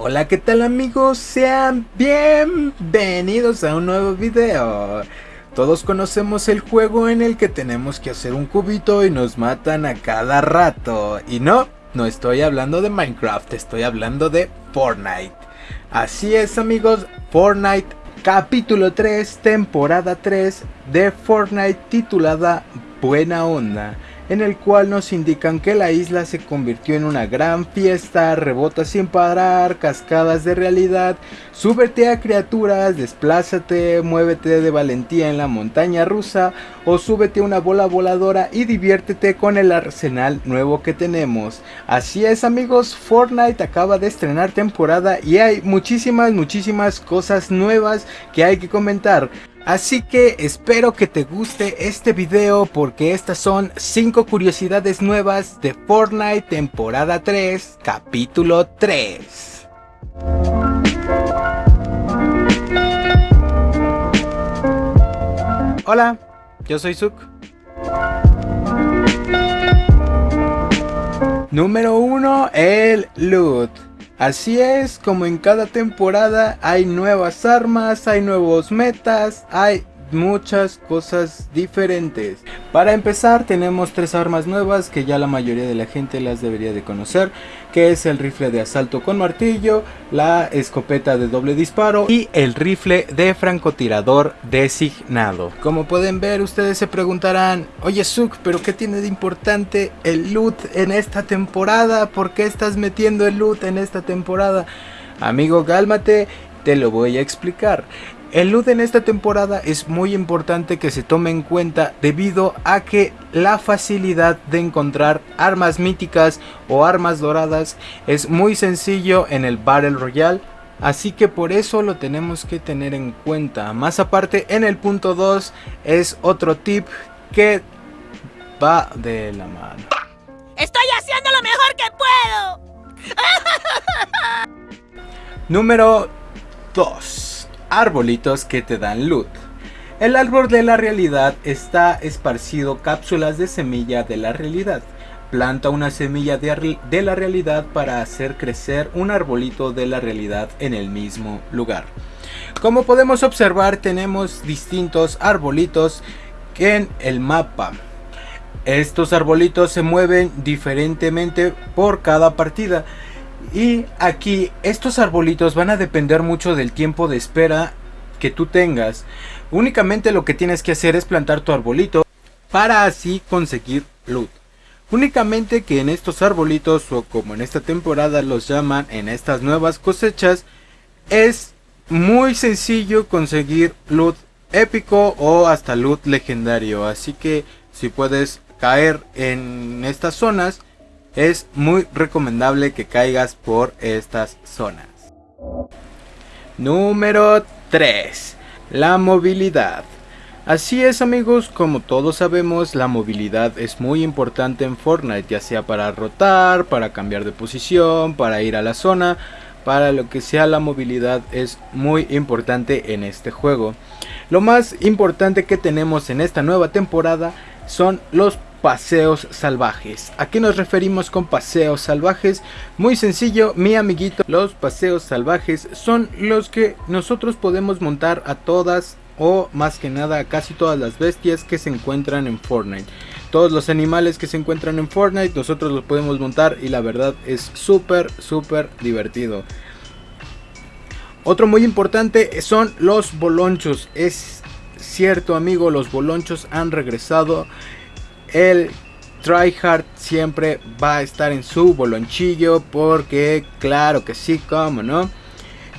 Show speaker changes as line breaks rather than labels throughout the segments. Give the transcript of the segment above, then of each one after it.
Hola, ¿qué tal amigos? Sean bienvenidos a un nuevo video. Todos conocemos el juego en el que tenemos que hacer un cubito y nos matan a cada rato. Y no, no estoy hablando de Minecraft, estoy hablando de Fortnite. Así es amigos, Fortnite capítulo 3, temporada 3 de Fortnite titulada Buena Onda en el cual nos indican que la isla se convirtió en una gran fiesta, rebota sin parar, cascadas de realidad, súbete a criaturas, desplázate, muévete de valentía en la montaña rusa o súbete a una bola voladora y diviértete con el arsenal nuevo que tenemos. Así es amigos, Fortnite acaba de estrenar temporada y hay muchísimas, muchísimas cosas nuevas que hay que comentar. Así que espero que te guste este video porque estas son 5 curiosidades nuevas de Fortnite temporada 3 capítulo 3. Hola, yo soy Suk. Número 1, el loot. Así es, como en cada temporada hay nuevas armas, hay nuevos metas, hay muchas cosas diferentes. Para empezar tenemos tres armas nuevas que ya la mayoría de la gente las debería de conocer, que es el rifle de asalto con martillo, la escopeta de doble disparo y el rifle de francotirador designado. Como pueden ver ustedes se preguntarán, oye Suk, pero ¿qué tiene de importante el loot en esta temporada? ¿Por qué estás metiendo el loot en esta temporada? Amigo, cálmate, te lo voy a explicar. El loot en esta temporada es muy importante que se tome en cuenta debido a que la facilidad de encontrar armas míticas o armas doradas es muy sencillo en el Battle Royale. Así que por eso lo tenemos que tener en cuenta. Más aparte en el punto 2 es otro tip que va de la mano.
¡Estoy haciendo lo mejor que
puedo! Número 2 arbolitos que te dan loot. El árbol de la realidad está esparcido cápsulas de semilla de la realidad. Planta una semilla de, de, la realidad para hacer crecer un arbolito de la realidad en el mismo lugar. Como podemos observar tenemos distintos arbolitos en el mapa. Estos arbolitos se mueven diferentemente por cada partida. Y aquí estos arbolitos van a depender mucho del tiempo de espera que tú tengas. Únicamente lo que tienes que hacer es plantar tu arbolito para así conseguir loot. Únicamente que en estos arbolitos o como en esta temporada los llaman en estas nuevas cosechas es muy sencillo conseguir loot épico o hasta loot legendario. Así que si puedes caer en estas zonas es muy recomendable que caigas por estas zonas. Número 3. La movilidad. Así es amigos, como todos sabemos, la movilidad es muy importante en Fortnite, ya sea para rotar, para cambiar de posición, para ir a la zona, para lo que sea la movilidad es muy importante en este juego. Lo más importante que tenemos en esta nueva temporada son los paseos salvajes. ¿A qué nos referimos con paseos salvajes? Muy sencillo, mi amiguito. Los paseos salvajes son los que nosotros podemos montar a todas o más que nada a casi todas las bestias que se encuentran en Fortnite. Todos los animales que se encuentran en Fortnite nosotros los podemos montar y la verdad es súper súper divertido. Otro muy importante son los bolonchos. Es cierto amigo, los bolonchos han regresado el tryhard siempre va a estar en su bolonchillo porque claro que sí, como no.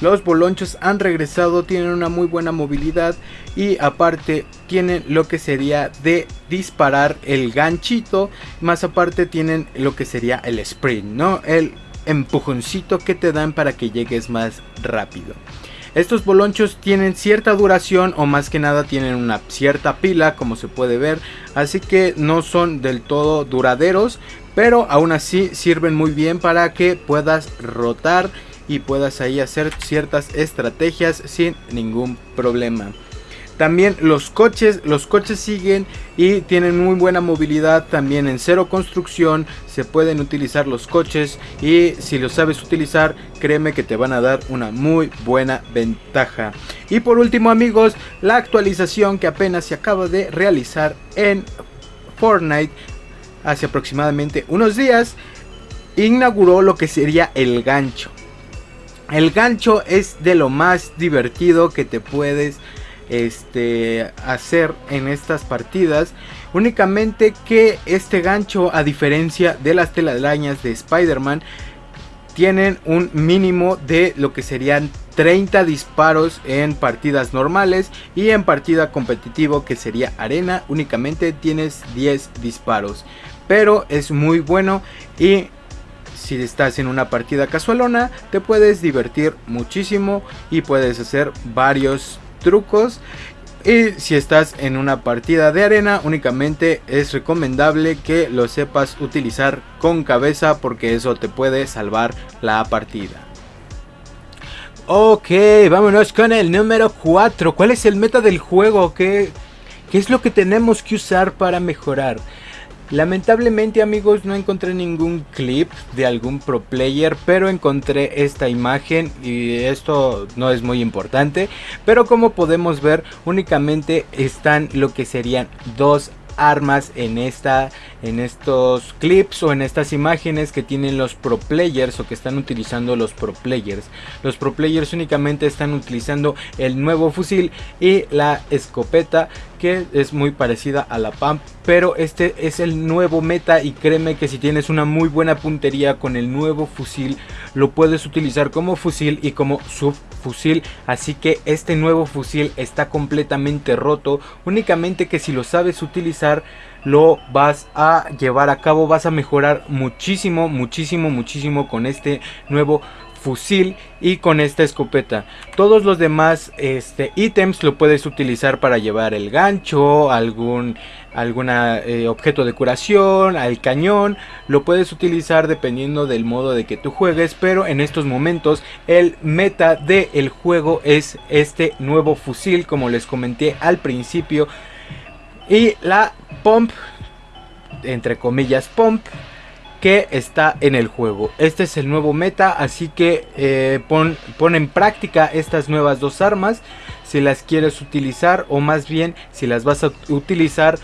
Los bolonchos han regresado, tienen una muy buena movilidad y aparte tienen lo que sería de disparar el ganchito, más aparte tienen lo que sería el sprint, ¿no? El empujoncito que te dan para que llegues más rápido. Estos bolonchos tienen cierta duración o más que nada tienen una cierta pila como se puede ver. Así que no son del todo duraderos. Pero aún así sirven muy bien para que puedas rotar y puedas ahí hacer ciertas estrategias sin ningún problema. También los coches, los coches siguen y tienen muy buena movilidad. También en cero construcción se pueden utilizar los coches y si los sabes utilizar, créeme que te van a dar una muy buena ventaja. Y por último amigos, la actualización que apenas se acaba de realizar en Fortnite hace aproximadamente unos días inauguró lo que sería el gancho. El gancho es de lo más divertido que te puedes este, hacer en estas partidas. Únicamente que este gancho, a diferencia de las telarañas de Spider-Man, tienen un mínimo de lo que serían 30 disparos en partidas normales y en partida competitivo que sería arena únicamente tienes 10 disparos pero es muy bueno y si estás en una partida casualona te puedes divertir muchísimo y puedes hacer varios trucos y si estás en una partida de arena únicamente es recomendable que lo sepas utilizar con cabeza porque eso te puede salvar la partida. Ok, vámonos con el número 4. ¿Cuál es el meta del juego? ¿Qué, ¿Qué es lo que tenemos que usar para mejorar? Lamentablemente amigos no encontré ningún clip de algún pro player pero encontré esta imagen y esto no es muy importante pero como podemos ver únicamente están lo que serían dos armas en esta en estos clips o en estas imágenes que tienen los pro players o que están utilizando los pro players. Los pro players únicamente están utilizando el nuevo fusil y la escopeta que es muy parecida a la pump pero este es el nuevo meta y créeme que si tienes una muy buena puntería con el nuevo fusil lo puedes utilizar como fusil y como subfusil así que este nuevo fusil está completamente roto. Únicamente que si lo sabes utilizar lo vas a llevar a cabo vas a mejorar muchísimo muchísimo muchísimo con este nuevo fusil y con esta escopeta. Todos los demás este, ítems lo puedes utilizar para llevar el gancho, algún alguna, eh, objeto de curación, al cañón. Lo puedes utilizar dependiendo del modo de que tú juegues, pero en estos momentos el meta del juego es este nuevo fusil, como les comenté al principio. Y la pump, entre comillas pump, que está en el juego. Este es el nuevo meta, así que eh, pon, pon, en práctica estas nuevas dos armas si las quieres utilizar o más bien si las vas a utilizar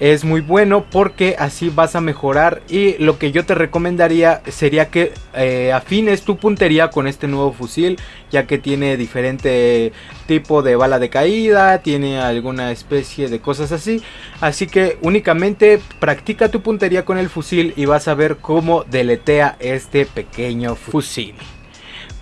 es muy bueno porque así vas a mejorar y lo que yo te recomendaría sería que eh, afines tu puntería con este nuevo fusil ya que tiene diferente tipo de bala de caída, tiene alguna especie de cosas así, así que únicamente practica tu puntería con el fusil y vas a ver cómo deletea este pequeño fusil.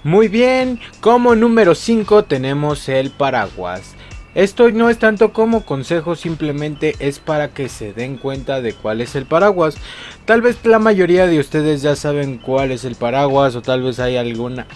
Muy bien, como número 5 tenemos el paraguas. Esto no es tanto como consejo, simplemente es para que se den cuenta de cuál es el paraguas. Tal vez la mayoría de ustedes ya saben cuál es el paraguas o tal vez hay alguna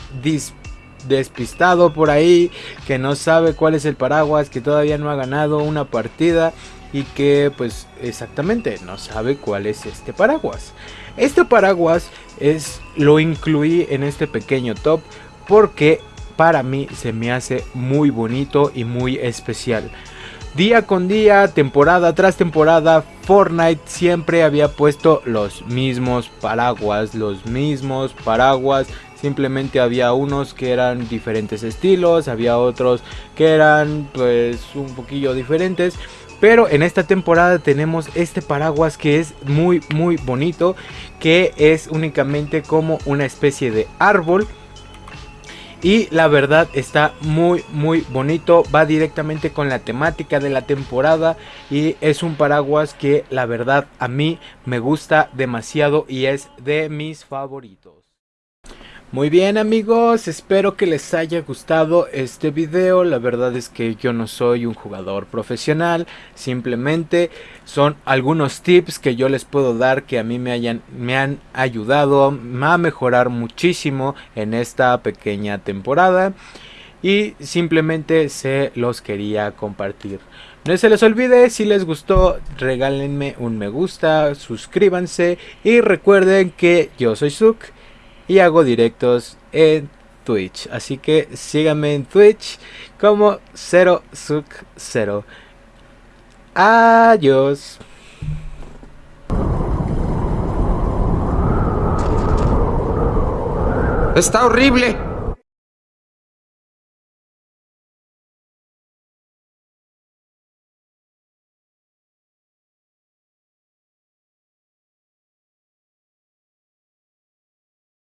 despistado por ahí que no sabe cuál es el paraguas, que todavía no ha ganado una partida y que pues exactamente no sabe cuál es este paraguas. Este paraguas es lo incluí en este pequeño top porque para mí se me hace muy bonito y muy especial. Día con día, temporada tras temporada, Fortnite siempre había puesto los mismos paraguas, los mismos paraguas. Simplemente había unos que eran diferentes estilos, había otros que eran pues un poquillo diferentes. Pero en esta temporada tenemos este paraguas que es muy muy bonito, que es únicamente como una especie de árbol y la verdad está muy muy bonito. Va directamente con la temática de la temporada y es un paraguas que la verdad a mí me gusta demasiado y es de mis favoritos muy bien amigos, espero que les haya gustado este video, la verdad es que yo no soy un jugador profesional, simplemente son algunos tips que yo les puedo dar que a mí me, hayan, me han ayudado a mejorar muchísimo en esta pequeña temporada. Y simplemente se los quería compartir. No se les olvide, si les gustó, regálenme un me gusta, suscríbanse y recuerden que yo soy Suk y hago directos en Twitch. Así que síganme en Twitch como 0suk0. Adiós.
Está horrible.